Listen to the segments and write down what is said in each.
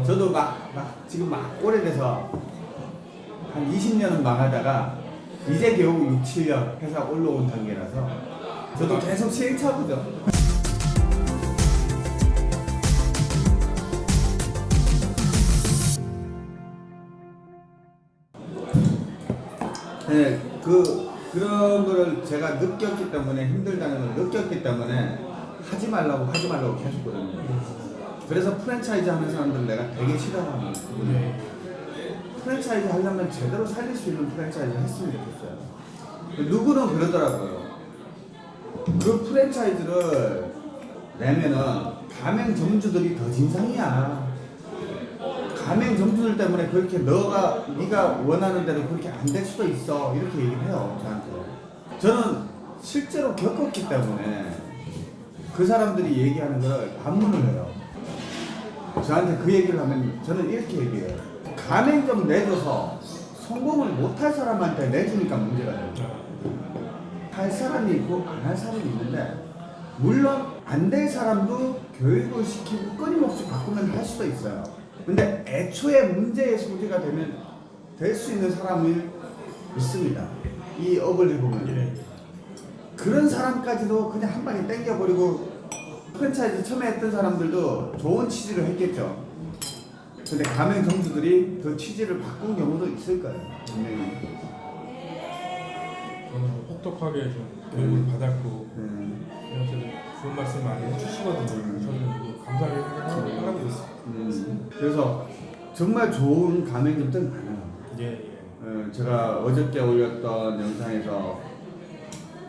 아. 저도 막, 막 지금 막 오래돼서 한 20년은 망하다가 이제 겨우 6, 7년 회사 올라온 단계라서 저도 계속 시행착오죠. 네, 그 그런 거를 제가 느꼈기 때문에 힘들다는 걸 느꼈기 때문에 하지 말라고 하지 말라고 계속거든요. 그래서 프랜차이즈 하는 사람들 내가 되게 싫어하는 부분이에요. 네. 프랜차이즈 하려면 제대로 살릴 수 있는 프랜차이즈 했으면 좋겠어요. 누구는 그러더라고요. 그 프랜차이즈를 내면은 가맹 점주들이 더 진상이야. 가맹 점주들 때문에 그렇게 너가 네가 원하는 대로 그렇게 안 될 수도 있어 이렇게 얘기를 해요 저한테. 저는 실제로 겪었기 때문에 그 사람들이 얘기하는 걸 반문을 해요. 저한테 그 얘기를 하면 저는 이렇게 얘기해요. 가맹점 내줘서 성공을 못할 사람한테 내주니까 문제가 돼요. 할 사람이 있고 안 할 사람이 있는데 물론 안 될 사람도 교육을 시키고 끊임없이 바꾸면 할 수도 있어요. 근데 애초에 문제의 소지가 되면 될 수 있는 사람이 있습니다. 이 업을 해보면 예. 그런 사람까지도 그냥 한 방에 땡겨버리고 프랜차이즈 처음에 했던 사람들도 좋은 취지를 했겠죠. 근데 가맹 점주들이 그 취지를 바꾼 경우도 있을 거예요. 분명히. 저는 혹독하게 좀 교육을 받았고 음, 이렇게 좋은 말씀 많이 해주시거든요. 저는 그 감사하게 생각하고 하고 있습니다. 음. 그래서 정말 좋은 가맹점들 많아요. 예, 예. 어, 제가 어저께 올렸던 영상에서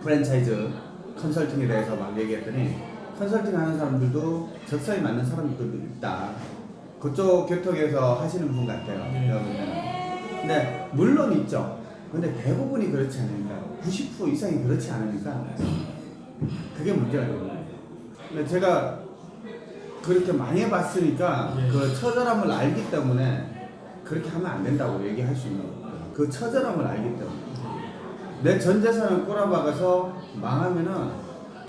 프랜차이즈 컨설팅에 대해서 막 얘기했더니 컨설팅 하는 사람들도 적성에 맞는 사람들도 있다. 그쪽 계통에서 하시는 분 같아요. 네. 근데 물론 있죠. 근데 대부분이 그렇지 않으니까 90% 이상이 그렇지 않으니까 그게 문제가 되는 거예요. 근데 제가 그렇게 많이 해봤으니까 예. 그 처절함을 알기 때문에 그렇게 하면 안 된다고 얘기할 수 있는 거예요. 그 처절함을 알기 때문에 내 전 재산을 꼬라박아서 망하면은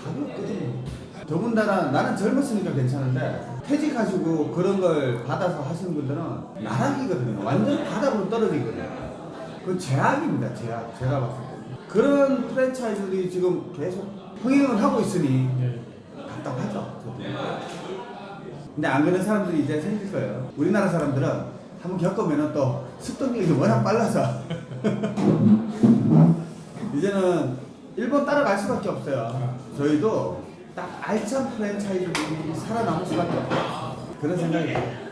답이 없거든요. 더군다나 나는 젊었으니까 괜찮은데 퇴직하시고 그런 걸 받아서 하시는 분들은 나락이거든요. 완전 바닥으로 떨어지거든요. 그 제약입니다. 제약. 제가 봤을 때. 그런 프랜차이즈들이 지금 계속 흥행을 하고 있으니 예. 답답하죠. 근데 안 그런 사람들이 이제 생길 거예요. 우리나라 사람들은 한번 겪으면 또 습득력이 워낙 빨라서 이제는 일본 따라갈 수밖에 없어요. 저희도 딱 알찬 프랜차이즈들이 살아남을 수밖에 없어요. 그런 생각이 들어요.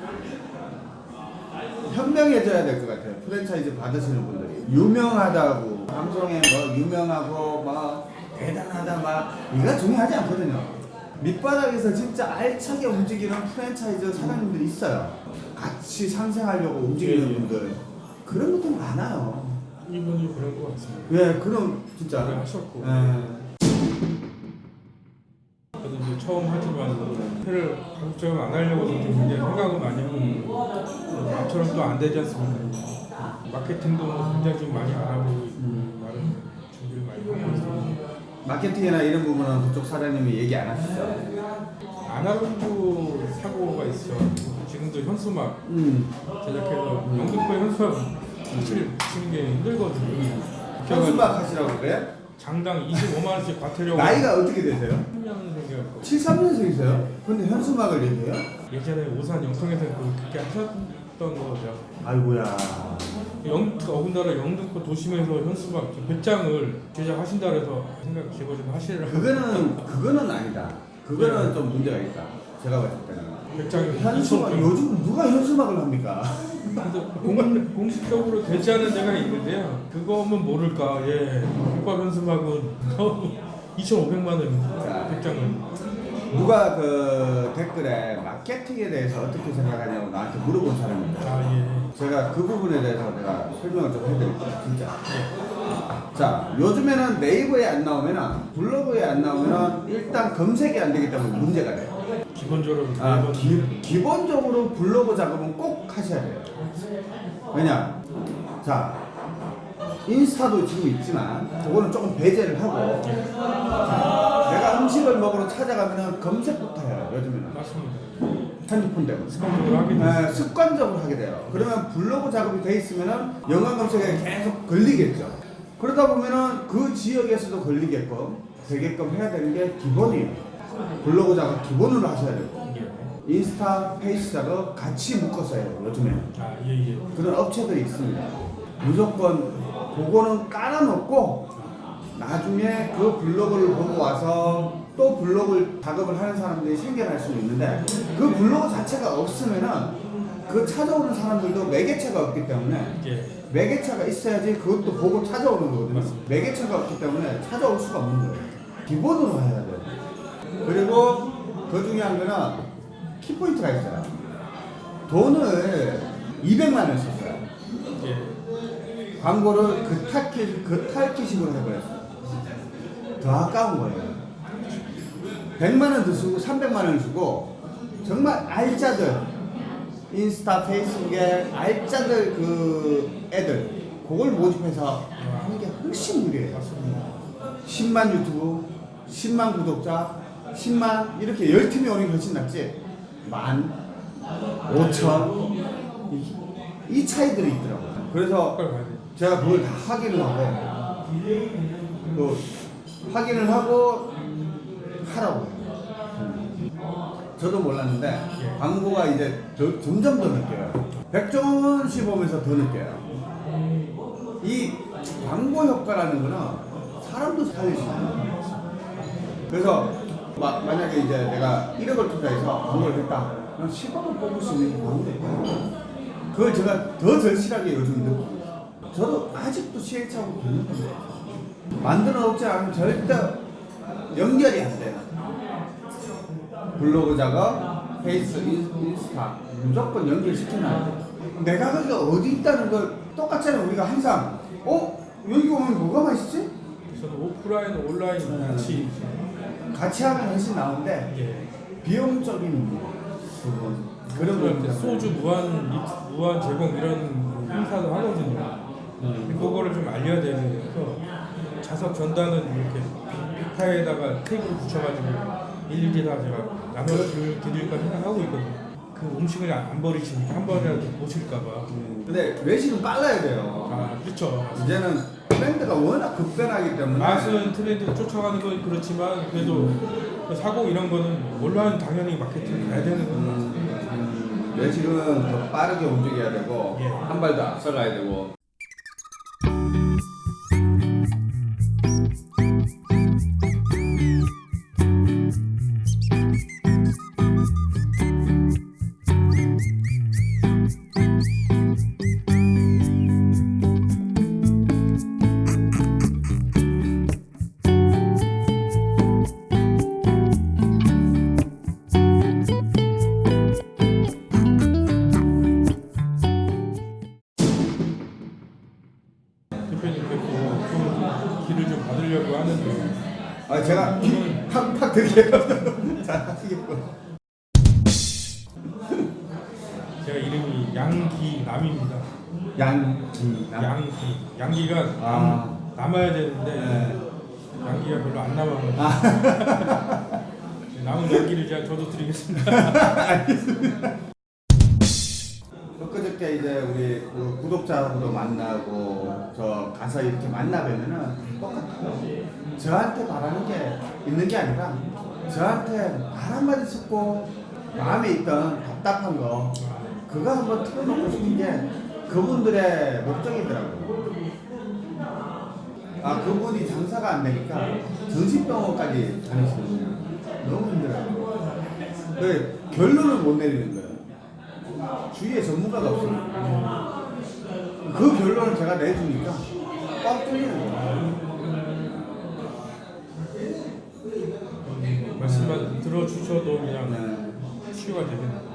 현명해져야 될 것 같아요. 프랜차이즈 받으시는 분들이 유명하다고 방송에 뭐 유명하고 막 대단하다 막 이거 중요하지 않거든요. 밑바닥에서 진짜 알차게 움직이는 프랜차이즈 사장님들이 있어요. 같이 상생하려고 움직이는 예, 예. 분들 그런 분들 많아요. 이분이 그런 것 같습니다. 예, 그럼 진짜. 오래 하셨고. 예. 저도 이제 처음 하지만 회를 가급적이면 안 하려고 좀 굉장히 생각을 많이 하고 앞처럼 또 안 되지 않습니까? 마케팅도 굉장히 좀 많이 알아보고 음. 나름 준비를 많이 하고 있습니다. 마케팅이나 이런 부분은 그쪽 사장님이 얘기 안 하시죠? 아날로그 사고가 있어. 지금도 현수막 음. 제작해서 영등포 현수막 붙이는 게 힘들거든요. 현수막 하시라고 그래? 장당 25만 원씩 과태료. 나이가 어떻게 되세요? 3년생이었고 73년생이세요? 근데 현수막을 얘기해요? 예전에 오산 영통에서 그렇게 하셨던 거죠. 아이고야. 영, 어군다라 영등포 도심에서 현수막 100장을 제작하신다 그래서 생각 제거 좀 하시라고. 그거는 그거는 아니다. 그거는 좀 문제가 있다. 제가 봤을 때는. 100장이 현수막 요즘 누가 현수막을 합니까? 공, 공식적으로 되지 않은 데가 있는데요. 그거면 모를까. 예. 국밥 현수막은 2,500만 원입니다. 100장은. 누가 그 댓글에 마케팅에 대해서 어떻게 생각하냐고 나한테 물어본 사람입니다. 아 예. 제가 그 부분에 대해서 내가 설명을 좀 해드릴게요. 진짜. 자, 요즘에는 네이버에 안 나오면은 블로그에 안 나오면은 일단 검색이 안 되기 때문에 문제가 돼요. 기본적으로 아, 기, 기본적으로 블로그 작업은 꼭 하셔야 돼요. 왜냐? 자, 인스타도 지금 있지만, 그거는 조금 배제를 하고, 자, 음식을 먹으러 찾아가면은 검색부터 해요, 요즘에는. 맞습니다. 핸드폰 때문에. 습관적으로 하게 돼요. 네, 습관적으로 하게 돼요. 그러면 블로그 작업이 돼 있으면은 연관 검색에 계속 걸리겠죠. 그러다 보면은 그 지역에서도 걸리게끔 되게끔 해야 되는 게 기본이에요. 블로그 작업 기본으로 하셔야 되고 예. 인스타, 페이스 작업 같이 묶어서 해요. 요즘에 아, 예, 예. 그런 업체들이 있습니다. 무조건 그거는 깔아놓고 나중에 그 블로그를 보고 와서 또 블로그 작업을 하는 사람들이 생겨날 수는 있는데 그 블로그 자체가 없으면은 그 찾아오는 사람들도 매개체가 없기 때문에 예. 매개체가 있어야지 그것도 보고 찾아오는 거거든요. 매개체가 없기 때문에 찾아올 수가 없는 거예요. 기본으로 해야 돼요. 그리고 더 중요한 거는 키포인트가 있어요. 돈을 200만 원 썼어요. 예. 광고를 그 탈키, 그 탈키식으로 해버렸어요. 더 아까운 거예요. 100만 원더 쓰고 300만 원 주고 정말 알짜들 인스타 페이스북에 알짜들 그 애들 그걸 모집해서 하는 게 훨씬. 맞습니다. 10만 유튜브, 10만 구독자, 10만 이렇게 10팀이 오는 게 훨씬 낫지. 만, 5천 이, 이 차이들이 있더라고요. 그래서. 제가 그걸 다 확인을 하고 또 확인을 하고 하라고. 저도 몰랐는데 예. 광고가 이제 저- 점점 더 느껴요. 백종원 씨 보면서 더 느껴요. 이 광고 효과라는 거는 사람도 살릴 수 있는. 그래서 마, 만약에 이제 내가 1억을 투자해서 광고를 했다. 그럼 10억을 뽑을 수 있는 거예요. 그걸 제가 더 절실하게 요즘 느끼고. 저도 아직도 시행착오가 있는 건데 만들어 놓지 않으면 절대 연결이 안 돼요. 블로그 작업, 페이스, 인- 인스타 무조건 연결시켜놔야 돼요. 내가 그게 어디 있다는 걸 똑같잖아요. 우리가 항상 어? 여기 오면 뭐가 맛있지? 저는 오프라인, 온라인 같이 같이 하면 훨씬 나은데 예. 비용적인 부분 그런 부분 소주 무한 입- 무한 제공 이런 행사도 하거든요. 음. 그거를 좀 알려야 되는 그래서 자석 전단은 이렇게 빅파에다가 테이프를 붙여가지고 일일이 다 제가 나눠 드릴까 생각하고 있거든요. 그 음식을 안안 버리시니까 한 번이라도 보실까봐. 근데 외식은 빨라야 돼요. 아 그렇죠. 이제는 트렌드가 워낙 급변하기 때문에 맛은 트렌드 쫓아가는 건 그렇지만 그래도 그 사고 이런 거는 온라인 당연히 마케팅 해야 되는 건 맞습니다. 음, 외식은 더 빠르게 움직여야 되고 예. 한발 더 앞서가야 되고 제가 팍팍 드릴게요. 잘 하시겠고 제가 이름이 양기남입니다. 양기남 양기 양기가 아. 남, 남아야 되는데 네. 양기가 별로 안 남아가지고 아. 남은 양기를 제가 저도 드리겠습니다. 엊그저께 이제 우리 그 구독자분도 만나고 저 가서 이렇게 만나 뵈면은 똑같아요. 저한테 바라는 게 있는 게 아니라 저한테 말 한마디 듣고 마음에 있던 답답한 거 그거 한번 털어놓고 싶은 게 그분들의 목적이더라고요. 아 그분이 장사가 안 되니까 정신병원까지 다니시거든요. 너무 힘들어요. 그 결론을 못 내리는 거예요. 주위에 전문가가 없어요. 그 결론을 제가 내주니까 꽉 뚫리는 거예요. 말씀만 들어주셔도 그냥 네. 치유가 되겠네요.